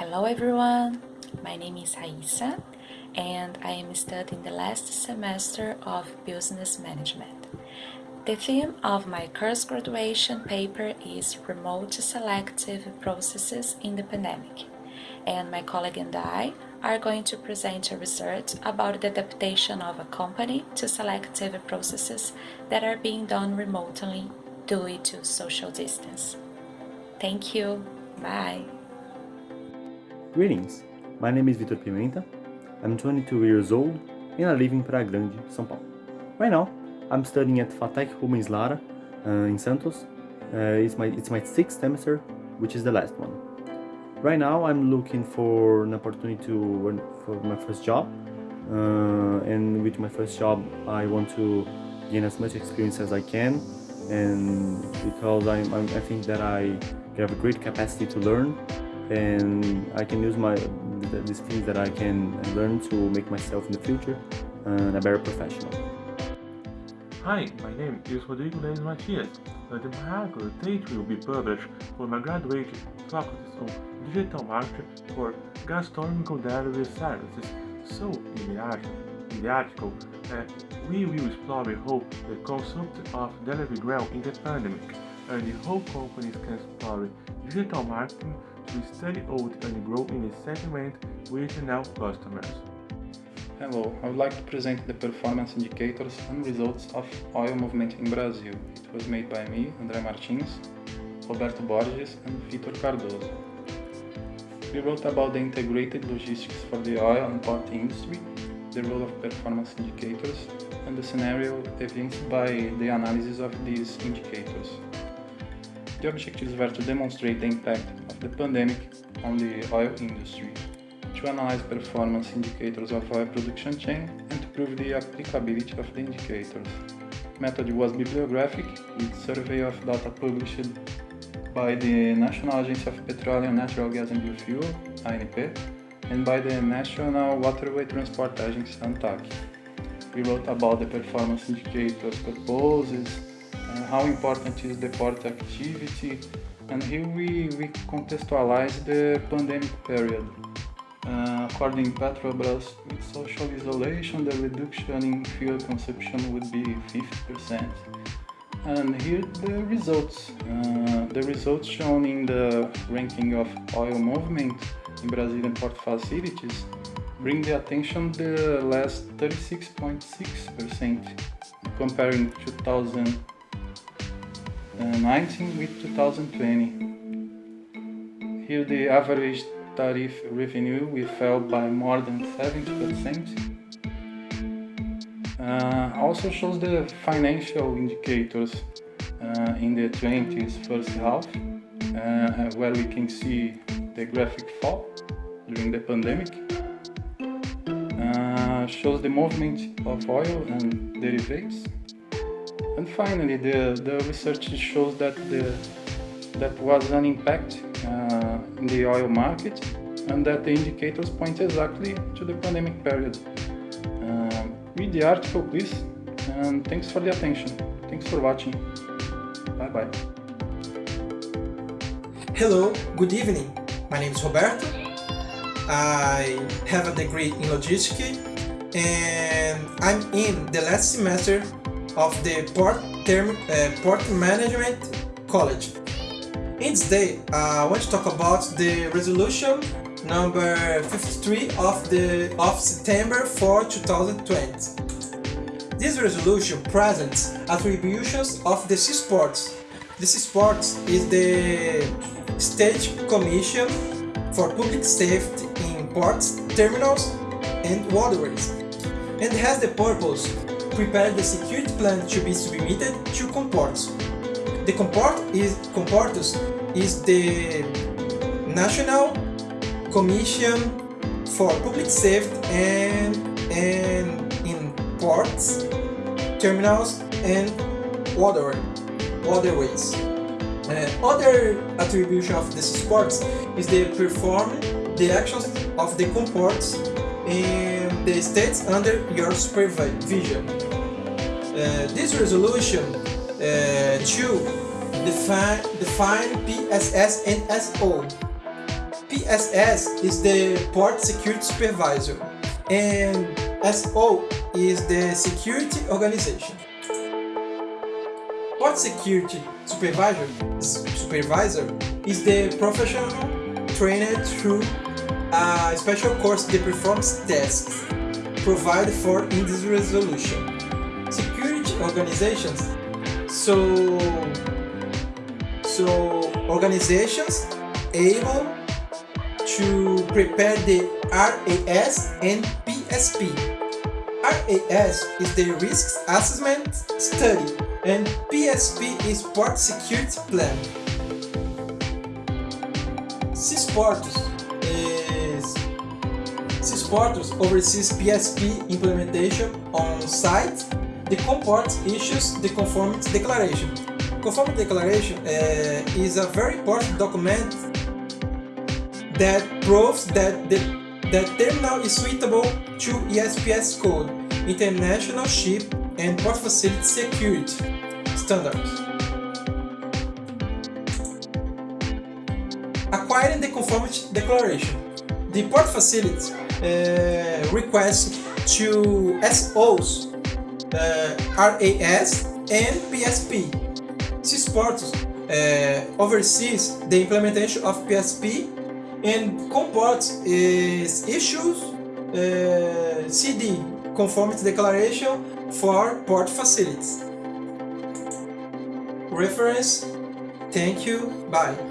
Hello everyone, my name is Raissa and I am studying the last semester of Business Management. The theme of my course graduation paper is Remote Selective Processes in the Pandemic and my colleague and I are going to present a research about the adaptation of a company to selective processes that are being done remotely due to social distance. Thank you. Bye. Greetings. My name is Vitor Pimenta. I'm 22 years old and I live in Praia Grande, São Paulo. Right now, I'm studying at FATEC Rubens Lara uh, in Santos. Uh, it's, my, it's my sixth semester, which is the last one. Right now, I'm looking for an opportunity to for my first job. Uh, and with my first job, I want to gain as much experience as I can. And because I'm, I'm, I think that I have a great capacity to learn and I can use my these things that I can learn to make myself in the future uh, a better professional. Hi, my name is Rodrigo Leis Matias, and my article date will be published for my graduate faculty of Digital Marketing for Gastronomical Delivery Services. So, in the article, in the article uh, we will explore how the concept of delivery grew in the pandemic, and how companies can explore digital marketing to study out and grow in a segment with now customers. Hello, I would like to present the performance indicators and results of oil movement in Brazil. It was made by me, André Martins, Roberto Borges and Vitor Cardoso. We wrote about the integrated logistics for the oil and port industry, the role of performance indicators, and the scenario evinced by the analysis of these indicators. The objectives were to demonstrate the impact the pandemic on the oil industry, to analyze performance indicators of oil production chain, and to prove the applicability of the indicators. Method was bibliographic, with survey of data published by the National Agency of Petroleum, Natural Gas and Biofuel, ANP, and by the National Waterway Transport Agency, ANTAQ. We wrote about the performance indicators purposes, how important is the port activity, and here we, we contextualize the pandemic period. Uh, according to Petrobras, with social isolation, the reduction in fuel consumption would be 50%. And here the results. Uh, the results shown in the ranking of oil movement in Brazilian port facilities bring the attention the last 36.6% comparing 2019 with 2020. Here the average tariff revenue we fell by more than 70%. Uh, also shows the financial indicators uh, in the 20s first half, uh, where we can see the graphic fall during the pandemic. Uh, shows the movement of oil and derivatives. And finally, the, the research shows that the, that was an impact uh, in the oil market and that the indicators point exactly to the pandemic period. Uh, read the article please and thanks for the attention. Thanks for watching. Bye bye. Hello, good evening. My name is Roberto. I have a degree in logistics and I'm in the last semester of the Port, Term, uh, Port Management College. In this day, I want to talk about the resolution number 53 of the of September 4, 2020. This resolution presents attributions of the Seasports. The Seasports is the State Commission for Public Safety in Ports, Terminals and Waterways and has the purpose prepare the security plan to be submitted to Comports. The Comport is CONPORTOS is the National Commission for Public Safety and, and in ports, terminals and water, waterways. Uh, other attribution of the sports is the perform the actions of the comports in the states under your supervision. Uh, this resolution uh, to define, define PSS and SO PSS is the Port Security Supervisor and SO is the Security Organization. Port Security Supervisor, supervisor is the professional trained through a special course that performs tasks provided for in this resolution. Security organizations so so organizations able to prepare the RAS and PSP. RAS is the Risk Assessment Study and PSP is Port Security Plan. CESPORTOS is CESPORTOS oversees PSP implementation on site. The comport issues the conformity declaration. Conformity declaration uh, is a very important document that proves that the that terminal is suitable to ISPS code, International Ship and Port Facility Security standards. Acquiring the conformity declaration. The port facility uh, requests to SOs, uh, RAS and PSP. CESPORTOS uh, oversees the implementation of PSP and comport is issues uh, CD conformity declaration for port facilities. Reference, thank you, bye.